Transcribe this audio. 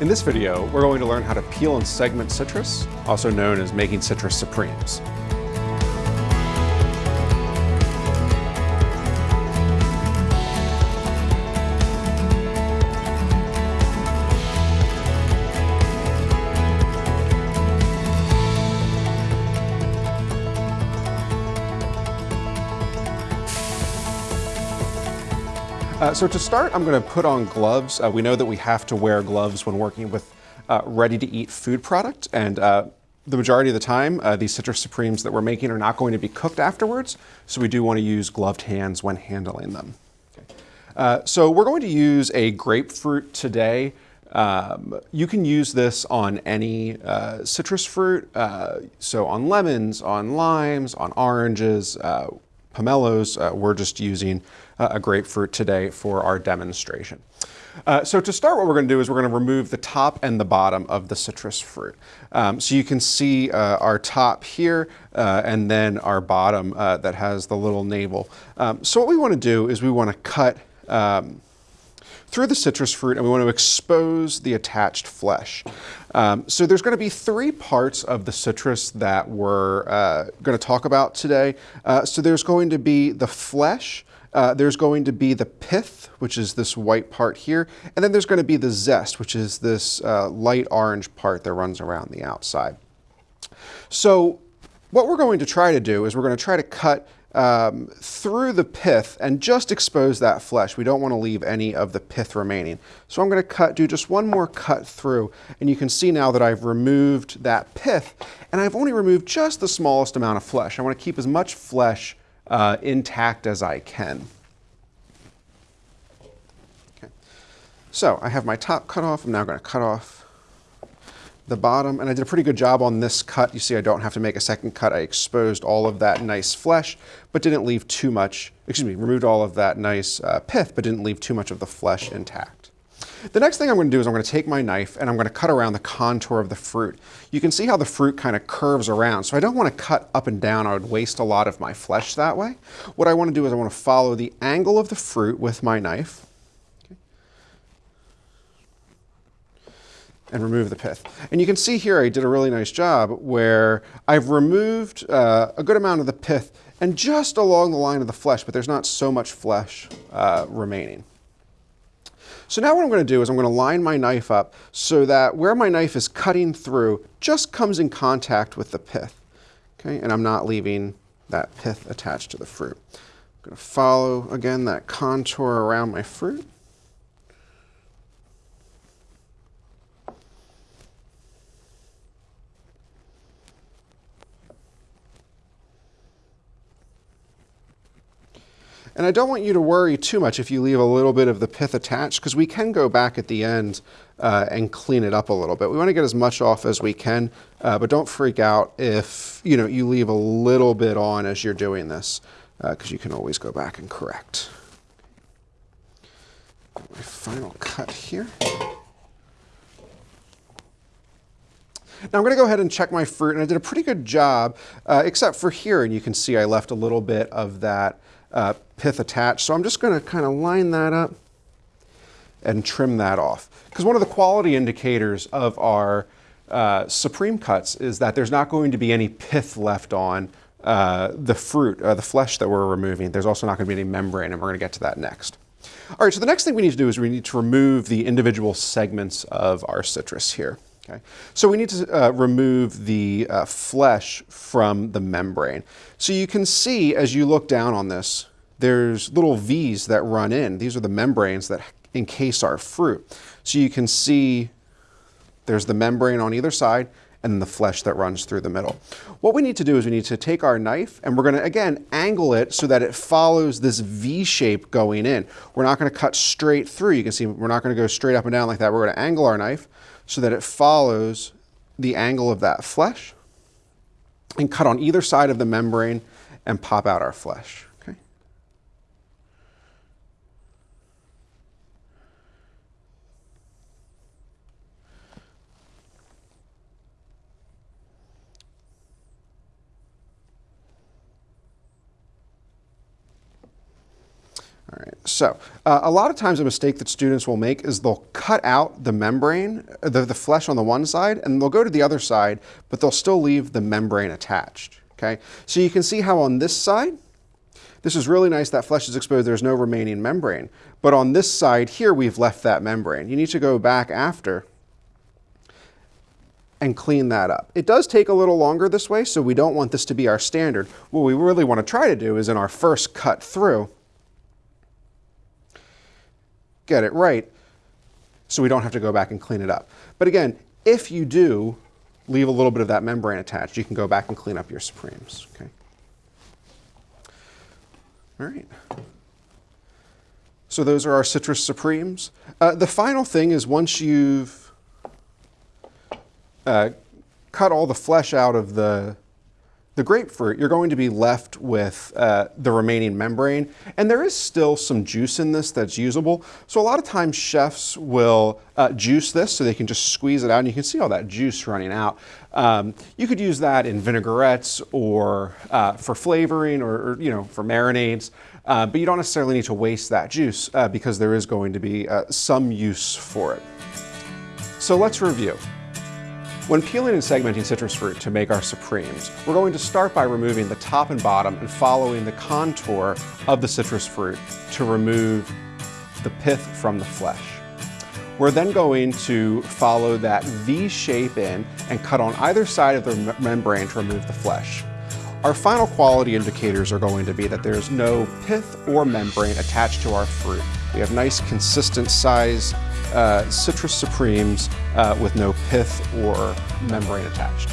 In this video, we're going to learn how to peel and segment citrus, also known as making citrus supremes. Uh, so to start, I'm going to put on gloves. Uh, we know that we have to wear gloves when working with uh, ready-to-eat food product, and uh, the majority of the time, uh, these citrus supremes that we're making are not going to be cooked afterwards, so we do want to use gloved hands when handling them. Okay. Uh, so we're going to use a grapefruit today. Um, you can use this on any citrus fruit, so on lemons, on limes, on oranges, pomelos. we're just using uh, a grapefruit today for our demonstration. Uh, so to start, what we're going to do is we're going to remove the top and the bottom of the citrus fruit. Um, so you can see uh, our top here uh, and then our bottom uh, that has the little navel. Um, so what we want to do is we want to cut um, through the citrus fruit and we want to expose the attached flesh. Um, so there's going to be three parts of the citrus that we're uh, going to talk about today. Uh, so there's going to be the flesh, uh, there's going to be the pith, which is this white part here, and then there's going to be the zest, which is this uh, light orange part that runs around the outside. So what we're going to try to do is we're going to try to cut um, through the pith and just expose that flesh. We don't want to leave any of the pith remaining. So I'm going to cut, do just one more cut through, and you can see now that I've removed that pith, and I've only removed just the smallest amount of flesh. I want to keep as much flesh uh, intact as I can. Okay. So I have my top cut off. I'm now going to cut off the bottom, and I did a pretty good job on this cut. You see I don't have to make a second cut. I exposed all of that nice flesh, but didn't leave too much, excuse me, removed all of that nice uh, pith, but didn't leave too much of the flesh intact. The next thing I'm going to do is I'm going to take my knife and I'm going to cut around the contour of the fruit. You can see how the fruit kind of curves around, so I don't want to cut up and down. I would waste a lot of my flesh that way. What I want to do is I want to follow the angle of the fruit with my knife. And remove the pith. And you can see here I did a really nice job where I've removed uh, a good amount of the pith and just along the line of the flesh, but there's not so much flesh uh, remaining. So now what I'm going to do is I'm going to line my knife up so that where my knife is cutting through just comes in contact with the pith. Okay, and I'm not leaving that pith attached to the fruit. I'm going to follow again that contour around my fruit. And I don't want you to worry too much if you leave a little bit of the pith attached, because we can go back at the end uh, and clean it up a little bit. We want to get as much off as we can, uh, but don't freak out if you know you leave a little bit on as you're doing this, because uh, you can always go back and correct. My final cut here. Now I'm going to go ahead and check my fruit, and I did a pretty good job, uh, except for here, and you can see I left a little bit of that uh, pith attached. So I'm just going to kind of line that up and trim that off. Because one of the quality indicators of our uh, supreme cuts is that there's not going to be any pith left on uh, the fruit, uh, the flesh that we're removing. There's also not going to be any membrane, and we're going to get to that next. All right, so the next thing we need to do is we need to remove the individual segments of our citrus here. Okay. So we need to uh, remove the uh, flesh from the membrane. So you can see as you look down on this, there's little V's that run in. These are the membranes that encase our fruit. So you can see there's the membrane on either side and the flesh that runs through the middle. What we need to do is we need to take our knife and we're going to, again, angle it so that it follows this V shape going in. We're not going to cut straight through. You can see we're not going to go straight up and down like that. We're going to angle our knife so that it follows the angle of that flesh and cut on either side of the membrane and pop out our flesh. So, uh, a lot of times a mistake that students will make is they'll cut out the membrane, the, the flesh on the one side, and they'll go to the other side, but they'll still leave the membrane attached, okay? So you can see how on this side, this is really nice, that flesh is exposed, there's no remaining membrane. But on this side here, we've left that membrane. You need to go back after and clean that up. It does take a little longer this way, so we don't want this to be our standard. What we really want to try to do is in our first cut through, get it right so we don't have to go back and clean it up. But again, if you do leave a little bit of that membrane attached, you can go back and clean up your Supremes. Okay. All right. So those are our citrus Supremes. Uh, the final thing is once you've uh, cut all the flesh out of the the grapefruit, you're going to be left with uh, the remaining membrane. And there is still some juice in this that's usable. So a lot of times chefs will uh, juice this so they can just squeeze it out and you can see all that juice running out. Um, you could use that in vinaigrettes or uh, for flavoring or, or, you know, for marinades. Uh, but you don't necessarily need to waste that juice uh, because there is going to be uh, some use for it. So let's review. When peeling and segmenting citrus fruit to make our supremes, we're going to start by removing the top and bottom and following the contour of the citrus fruit to remove the pith from the flesh. We're then going to follow that V shape in and cut on either side of the membrane to remove the flesh. Our final quality indicators are going to be that there's no pith or membrane attached to our fruit. We have nice consistent size uh, citrus supremes uh, with no pith or membrane attached.